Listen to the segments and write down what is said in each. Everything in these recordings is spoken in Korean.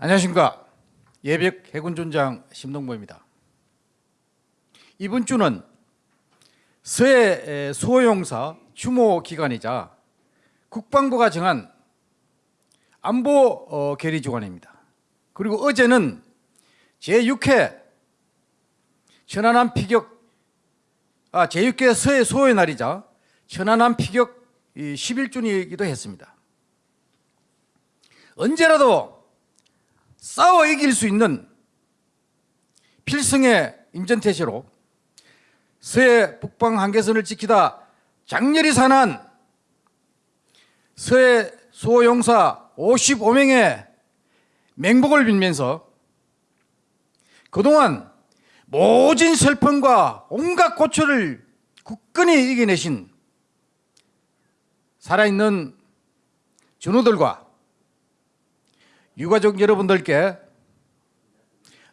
안녕하십니까 예백 해군존장 심동보입니다. 이번 주는 서해 수호용사 추모 기간이자 국방부가 정한 안보 어, 결의 주간입니다. 그리고 어제는 제6회 천안함 피격 아 제6회 서해 수호의 날이자 천안함 피격 11주년이기도 했습니다. 언제라도 싸워 이길 수 있는 필승의 임전태세로 서해 북방 한계선을 지키다 장렬히 산한 서해 수호용사 55명의 맹복을 빌면서 그동안 모진 슬픔과 온갖 고초를 굳건히 이겨내신 살아있는 전우들과 유가족 여러분들께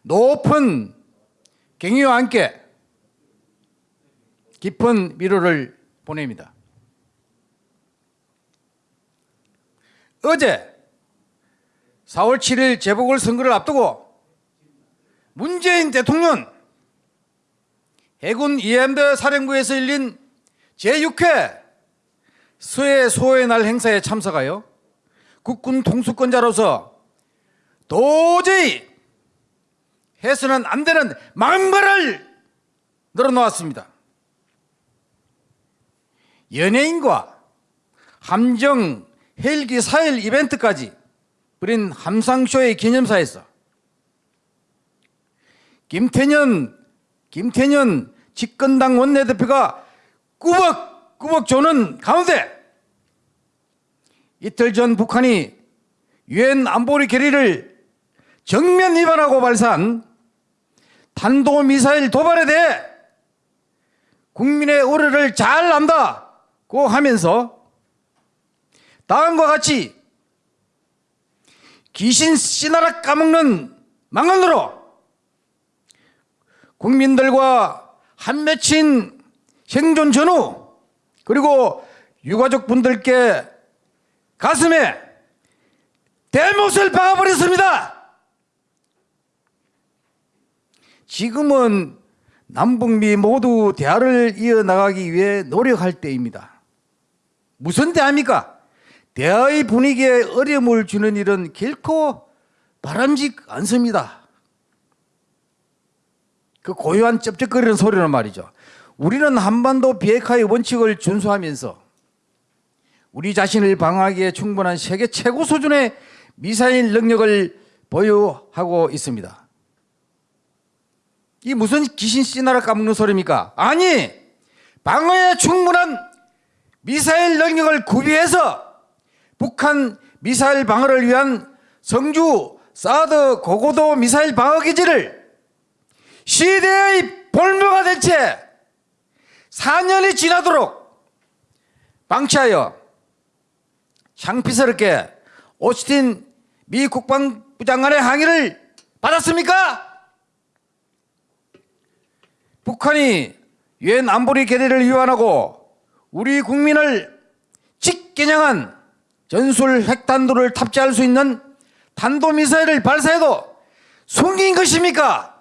높은 경의와 함께 깊은 위로를 보냅니다. 어제 4월 7일 재보궐선거를 앞두고 문재인 대통령 해군 이엠대 사령부에서 열린 제6회 서해 소의 날 행사에 참석하여 국군 통수권자로서 도저히 해서는 안 되는 망발을 늘어놓았습니다. 연예인과 함정 헬기 4일 이벤트까지 벌인 함상쇼의 기념사에서 김태년 김태년 집권당 원내대표가 꾸벅꾸벅 조는 가운데 이틀 전 북한이 유엔 안보리 결의를 정면 위반하고 발사한 탄도미사일 도발에 대해 국민의 우려를 잘 안다고 하면서 다음과 같이 귀신 씨나라 까먹는 망언으로 국민들과 한 맺힌 생존 전후 그리고 유가족 분들께 가슴에 대못을 박아버렸습니다. 지금은 남북미 모두 대화를 이어나가기 위해 노력할 때입니다. 무슨 대화입니까? 대화의 분위기에 어려움을 주는 일은 결코 바람직 않습니다. 그 고요한 쩝쩝거리는 소리란 말이죠. 우리는 한반도 비핵화의 원칙을 준수하면서 우리 자신을 방어하기에 충분한 세계 최고 수준의 미사일 능력을 보유하고 있습니다. 이 무슨 귀신 씨나라 까먹는 소리입니까? 아니 방어에 충분한 미사일 능력을 구비해서 북한 미사일 방어를 위한 성주 사드 고고도 미사일 방어 기지를 시대의 볼모가 된 채 4년이 지나도록 방치하여 창피스럽게 오스틴 미 국방부 장관의 항의를 받았습니까? 북한이 유엔 안보리 결의를 위반하고 우리 국민을 직겨냥한 전술 핵탄두를 탑재할 수 있는 탄도미사일을 발사해도 숨긴 것입니까?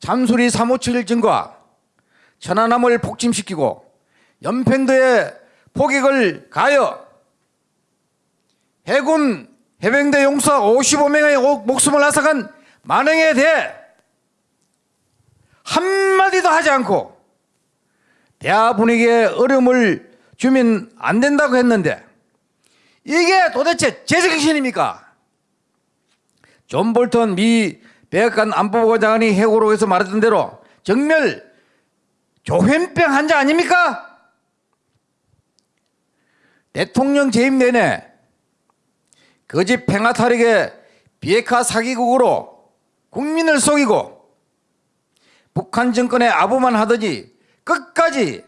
잠수리 357 증과 천안함을 폭침시키고 연평도에 포격을 가하여 해군 해병대 용사 55명의 목숨을 앗아간 만행에 대해 한마디도 하지 않고 대화 분위기에 어려움을 주면 안 된다고 했는데 이게 도대체 제정신입니까? 존 볼턴 미 백악관 안보보좌관이 회고록에서 말했던 대로 정말 조현병 환자 아닙니까? 대통령 재임 내내 거짓 팽화 탈익의 비핵화 사기국으로 국민을 속이고 북한 정권의 아부만 하더니 끝까지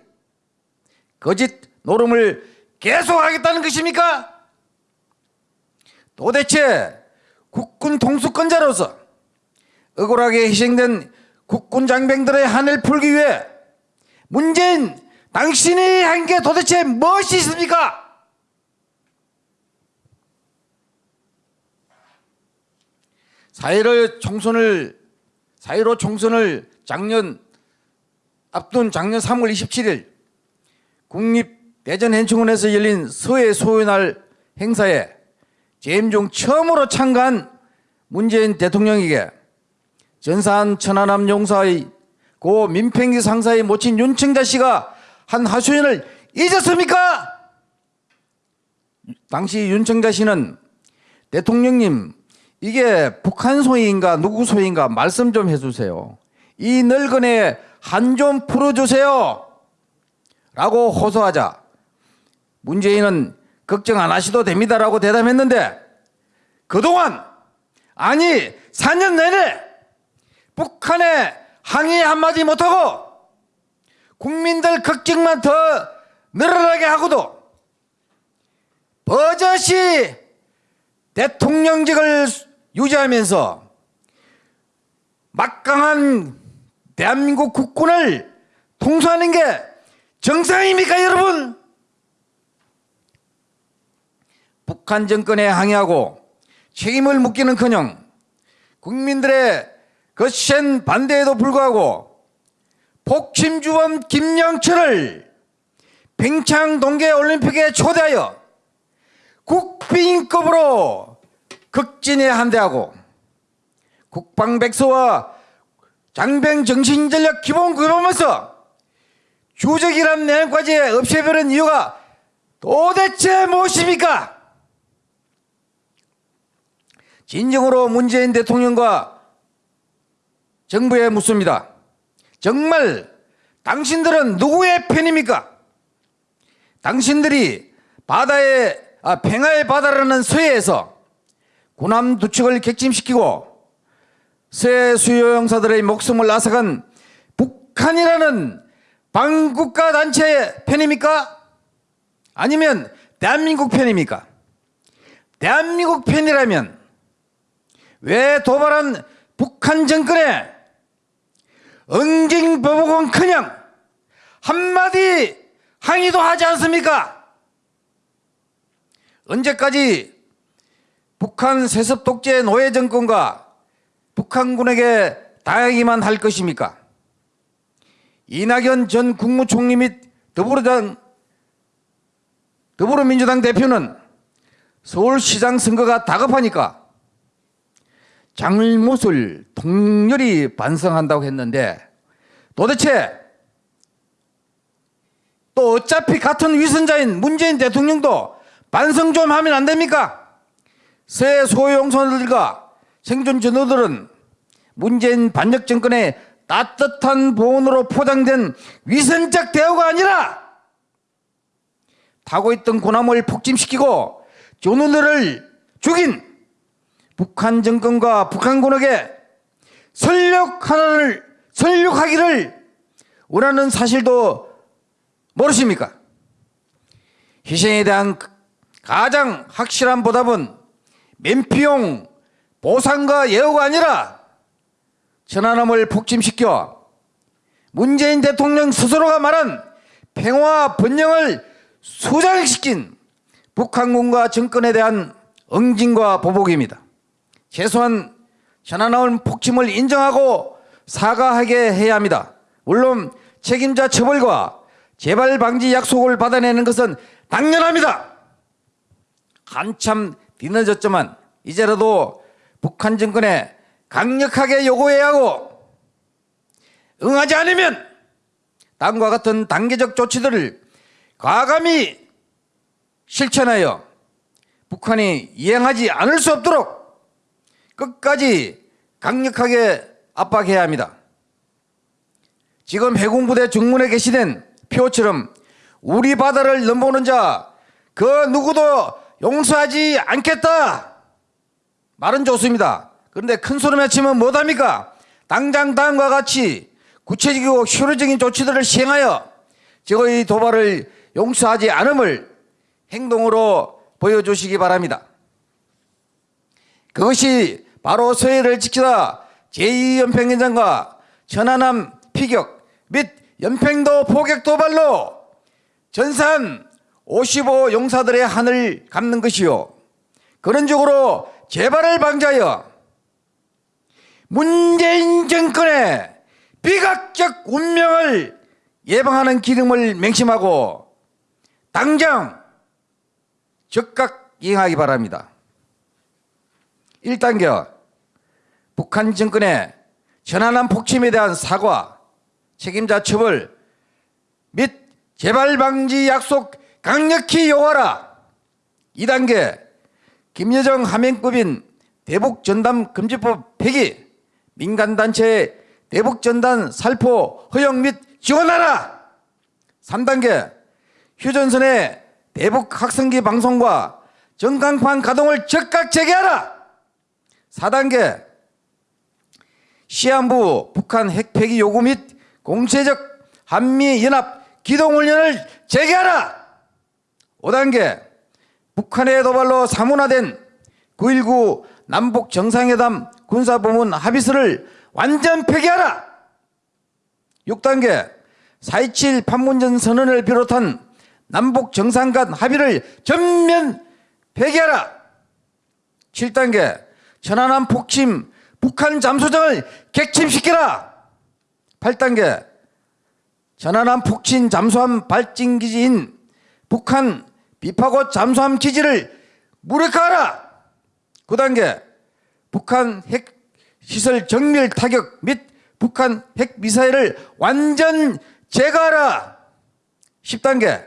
거짓 노름을 계속하겠다는 것입니까? 도대체 국군 통수권자로서 억울하게 희생된 국군 장병들의 한을 풀기 위해 문재인 당신이 한 게 도대체 무엇이 있습니까? 4.15 총선을 4.15 총선을 작년 앞둔 작년 3월 27일 국립 대전현충원에서 열린 서해 소연할 행사에 재임 중 처음으로 참가한 문재인 대통령에게 전산 천안함 용사의 고 민평기 상사의 모친 윤청자 씨가 한 하소연을 잊었습니까? 당시 윤청자 씨는 대통령님 이게 북한 소위인가 누구 소위인가 말씀 좀 해주세요. 이 늙은애 한 좀 풀어주세요. 라고 호소하자 문재인은 걱정 안 하셔도 됩니다라고 대답했는데 그동안 아니 4년 내내 북한에 항의 한마디 못하고 국민들 걱정만 더 늘어나게 하고도 버젓이 대통령직을 유지하면서 막강한 대한민국 국군을 통수하는 게 정상입니까 여러분? 북한 정권에 항의하고 책임을 묻기는커녕 국민들의 거센 반대에도 불구하고 복침주범 김영철을 평창 동계올림픽에 초대하여 국빈급으로 극진에 한대하고 국방백서와 장병 정신전력 기본급하면서 주적이란 내용까지 없애버린 이유가 도대체 무엇입니까? 진정으로 문재인 대통령과 정부에 묻습니다. 정말 당신들은 누구의 편입니까? 당신들이 바다의 아, 평화의 바다라는 서해에서 군함 두 척을 객침시키고 서해 수요용사들의 목숨을 앗아간 북한이라는 반국가 단체의 편입니까? 아니면 대한민국 편입니까? 대한민국 편이라면 왜 도발한 북한 정권에 응징보복은 그냥 한마디 항의도 하지 않습니까? 언제까지 북한 세습 독재 노예 정권과 북한군에게 당하기만 할 것입니까? 이낙연 전 국무총리 및 더불어당 더불어민주당 대표는 서울시장 선거가 다급하니까 잘못을 통렬히 반성한다고 했는데 도대체 또 어차피 같은 위선자인 문재인 대통령도 반성 좀 하면 안 됩니까? 새 소용선들과 생존 전우들은 문재인 반역 정권의 따뜻한 보온으로 포장된 위선적 대우가 아니라 타고 있던 군함을 폭침시키고 전우들을 죽인 북한 정권과 북한군에게 설력 하나를 설력하기를 원하는 사실도 모르십니까? 희생에 대한 가장 확실한 보답은 맨피용 보상과 예우가 아니라 천안함을 폭침시켜 문재인 대통령 스스로가 말한 평화 번영을 수장시킨 북한군과 정권에 대한 응징과 보복입니다. 최소한 천안함 폭침을 인정하고 사과하게 해야 합니다. 물론 책임자 처벌과 재발 방지 약속을 받아내는 것은 당연합니다. 한참 뒤늦었지만 이제라도 북한 정권에 강력하게 요구해야 하고 응하지 않으면 다음과 같은 단계적 조치들을 과감히 실천하여 북한이 이행하지 않을 수 없도록 끝까지 강력하게 압박해야 합니다. 지금 해군부대 중문에 게시된 표처럼 우리 바다를 넘보는 자 그 누구도 용서하지 않겠다. 말은 좋습니다. 그런데 큰 소리 외치면 못합니까? 당장 다음과 같이 구체적이고 효율적인 조치들을 시행하여 저의 도발을 용서하지 않음을 행동으로 보여주시기 바랍니다. 그것이 바로 서해를 지키다 제2연평연장과 천안함 피격 및 연평도 포격 도발로 전산 55 용사들의 한을 갚는 것이요. 그런 쪽으로 재발을 방지하여 문재인 정권의 비각적 운명을 예방하는 기름을 맹심하고 당장 즉각 이행하기 바랍니다. 1단계 북한 정권의 전환한 폭침에 대한 사과, 책임자 처벌 및 재발 방지 약속 강력히 요하라. 2단계 김여정 하명급인 대북 전담 금지법 폐기, 민간 단체 대북 전단 살포 허용 및 지원하라. 3단계 휴전선의 대북 학생기 방송과 전광판 가동을 즉각 재개하라. 4단계 시한부 북한 핵 폐기 요구 및 공세적 한미 연합 기동 훈련을 재개하라. 5단계 북한의 도발로 사문화된 9.19 남북 정상회담 군사부문 합의서를 완전 폐기하라. 6단계 4.27 판문점 선언을 비롯한 남북 정상 간 합의를 전면 폐기하라. 7단계 천안함 폭침 북한 잠수정을 객침시키라. 8단계 천안함 폭침 잠수함 발진 기지인 북한 비파고 잠수함 기지를 무력화하라. 9단계 북한 핵 시설 정밀 타격 및 북한 핵 미사일을 완전 제거하라. 10단계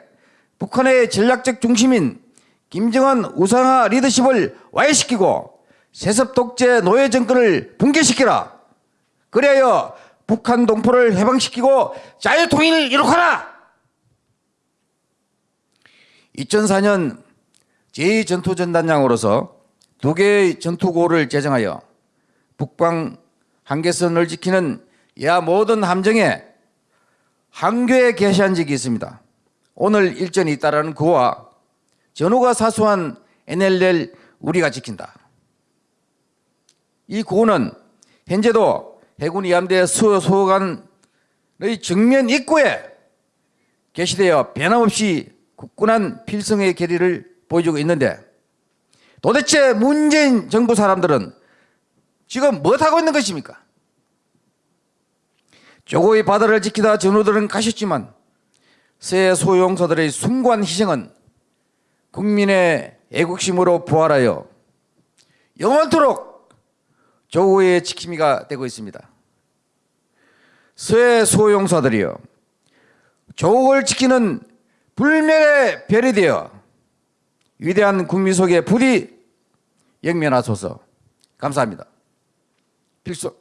북한의 전략적 중심인 김정은 우상화 리더십을 와해시키고 세습 독재 노예 정권을 붕괴시키라. 그래야 북한 동포를 해방시키고 자유통일을 이룩하라. 2004년 제2전투전단장으로서 두 개의 전투고를 제정하여 북방 한계선을 지키는 야 모든 함정에 항교에 개시한 적이 있습니다. 오늘 일전이 있다라는 그와 전후가 사수한 NLL 우리가 지킨다. 이 구호는 현재도 해군 이함대 수호 소관의 정면 입구에 게시되어 변함없이 굳건한 필성의 계리를 보여주고 있는데 도대체 문재인 정부 사람들은 지금 뭐 하고 있는 것입니까? 조고의 바다를 지키다 전우들은 가셨지만 새 소용사들의 숭고한 희생은 국민의 애국심으로 부활하여 영원토록 조고의 지킴이가 되고 있습니다. 새 소용사들이여 조국을 지키는 불멸의 별이 되어 위대한 국민 속에 부디 영면하소서 감사합니다. 필수